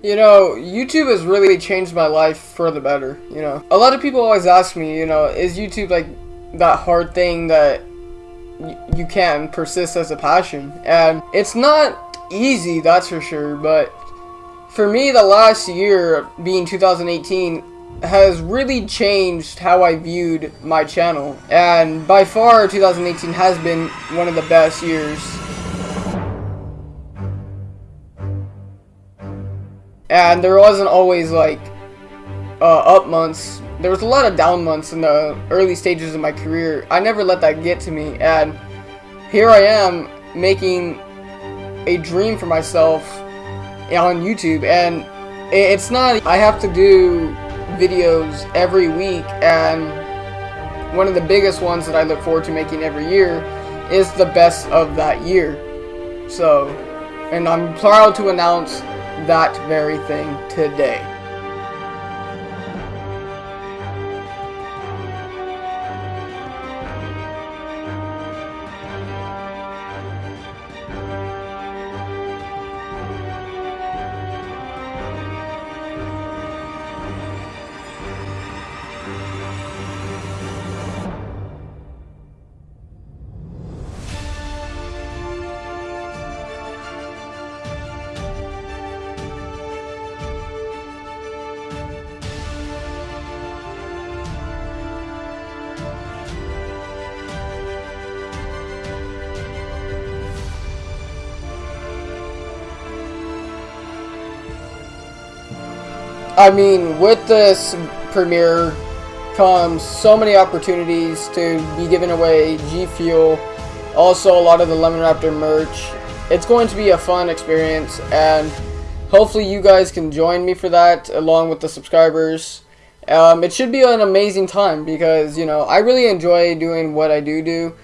You know, YouTube has really changed my life for the better, you know. A lot of people always ask me, you know, is YouTube like that hard thing that you can persist as a passion? And it's not easy, that's for sure, but for me, the last year, being 2018, has really changed how I viewed my channel. And by far, 2018 has been one of the best years and there wasn't always like uh, up months. There was a lot of down months in the early stages of my career. I never let that get to me, and here I am making a dream for myself on YouTube, and it's not. I have to do videos every week, and one of the biggest ones that I look forward to making every year is the best of that year. So, and I'm proud to announce that very thing today. I mean, with this premiere comes so many opportunities to be giving away G Fuel, also a lot of the Lemon Raptor merch. It's going to be a fun experience, and hopefully you guys can join me for that, along with the subscribers. Um, it should be an amazing time because, you know, I really enjoy doing what I do do.